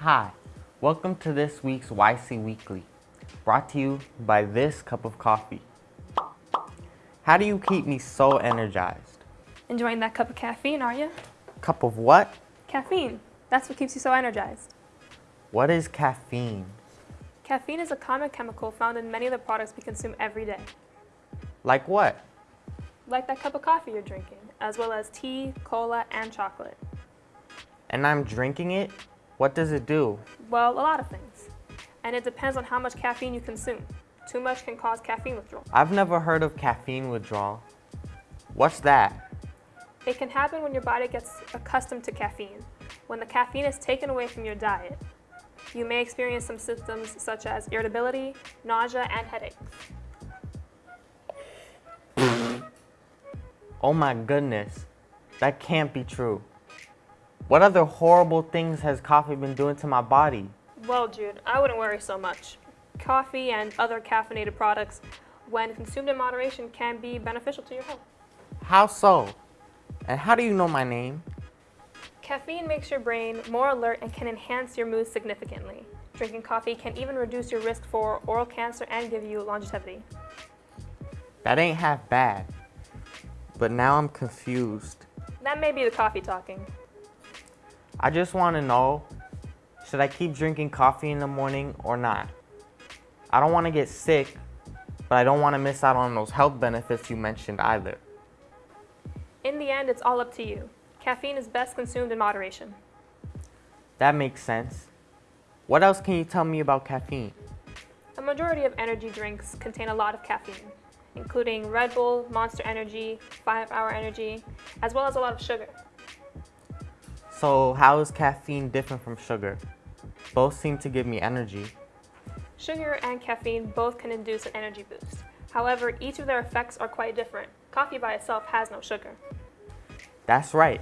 Hi, welcome to this week's YC Weekly, brought to you by this cup of coffee. How do you keep me so energized? Enjoying that cup of caffeine, are you? Cup of what? Caffeine. That's what keeps you so energized. What is caffeine? Caffeine is a common chemical found in many of the products we consume every day, Like what? like that cup of coffee you're drinking, as well as tea, cola, and chocolate. And I'm drinking it? What does it do? Well, a lot of things. And it depends on how much caffeine you consume. Too much can cause caffeine withdrawal. I've never heard of caffeine withdrawal. What's that? It can happen when your body gets accustomed to caffeine. When the caffeine is taken away from your diet, you may experience some symptoms such as irritability, nausea, and headaches. Oh my goodness, that can't be true. What other horrible things has coffee been doing to my body? Well, Jude, I wouldn't worry so much. Coffee and other caffeinated products, when consumed in moderation, can be beneficial to your health. How so? And how do you know my name? Caffeine makes your brain more alert and can enhance your mood significantly. Drinking coffee can even reduce your risk for oral cancer and give you longevity. That ain't half bad. But now I'm confused. That may be the coffee talking. I just want to know, should I keep drinking coffee in the morning or not? I don't want to get sick, but I don't want to miss out on those health benefits you mentioned either. In the end, it's all up to you. Caffeine is best consumed in moderation. That makes sense. What else can you tell me about caffeine? A majority of energy drinks contain a lot of caffeine, including Red Bull, Monster Energy, 5 Hour Energy, as well as a lot of sugar. So how is caffeine different from sugar? Both seem to give me energy. Sugar and caffeine both can induce an energy boost. However, each of their effects are quite different. Coffee by itself has no sugar. That's right.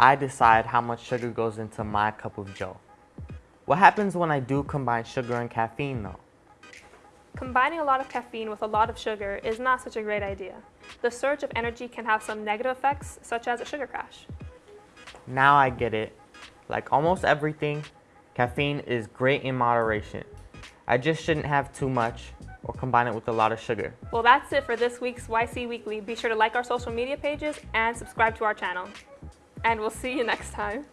I decide how much sugar goes into my cup of joe. What happens when I do combine sugar and caffeine though? Combining a lot of caffeine with a lot of sugar is not such a great idea. The surge of energy can have some negative effects, such as a sugar crash. Now I get it. Like almost everything, caffeine is great in moderation. I just shouldn't have too much or combine it with a lot of sugar. Well, that's it for this week's YC Weekly. Be sure to like our social media pages and subscribe to our channel. And we'll see you next time.